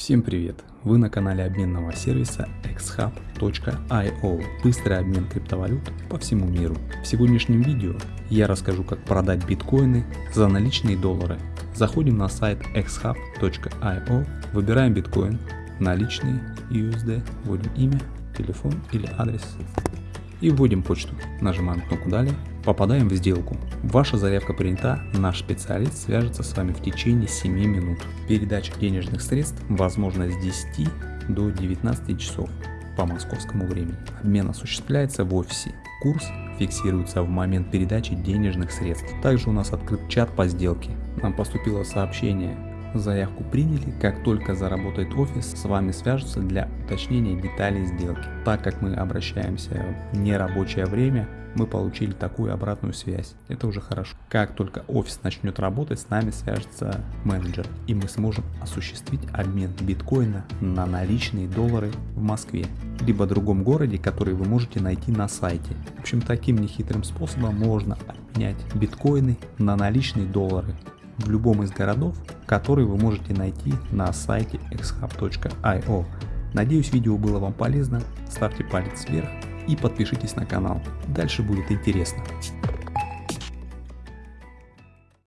Всем привет! Вы на канале обменного сервиса xhub.io Быстрый обмен криптовалют по всему миру. В сегодняшнем видео я расскажу как продать биткоины за наличные доллары. Заходим на сайт xhub.io, выбираем биткоин, наличные USD, вводим имя, телефон или адрес и вводим почту. Нажимаем кнопку «Далее», попадаем в сделку. Ваша заявка принята, наш специалист свяжется с вами в течение 7 минут. Передача денежных средств возможна с 10 до 19 часов по московскому времени. Обмен осуществляется в офисе. Курс фиксируется в момент передачи денежных средств. Также у нас открыт чат по сделке. Нам поступило сообщение Заявку приняли, как только заработает офис, с вами свяжутся для уточнения деталей сделки. Так как мы обращаемся в нерабочее время, мы получили такую обратную связь. Это уже хорошо. Как только офис начнет работать, с нами свяжется менеджер, и мы сможем осуществить обмен биткоина на наличные доллары в Москве, либо другом городе, который вы можете найти на сайте. В общем, таким нехитрым способом можно обменять биткоины на наличные доллары в любом из городов, который вы можете найти на сайте xhub.io. Надеюсь видео было вам полезно, ставьте палец вверх и подпишитесь на канал, дальше будет интересно.